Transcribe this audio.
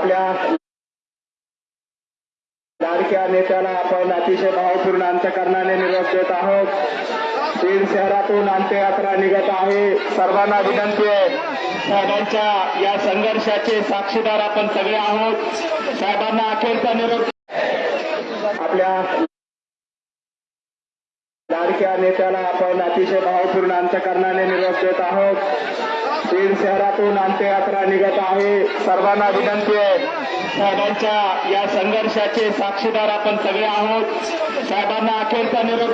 आपल्या लाडक्या नेत्याला आपण अतिशय भावपूर्ण अंतकरणाने निरोप देत आहोत. बीड शहरातून अंत्ययात्रा निघत आहे. सर्वांना विनंती आहे साहेबांच्या या संघर्षाचे साक्षीदार आपण सगळे आहोत. साहेबांना अखेरचा निरोप आपल्या लाडक्या नेत्याला आपण अतिशय भावपूर्ण अंतकरणाने निरोप देत आहोत. बीड शहरातून अंत्ययात्रा निघत आहे. सर्वांना विनंती आहे साहेबांच्या या संघर्षाचे साक्षीदार आपण सगळे आहोत. साहेबांना अखेरचा निरोप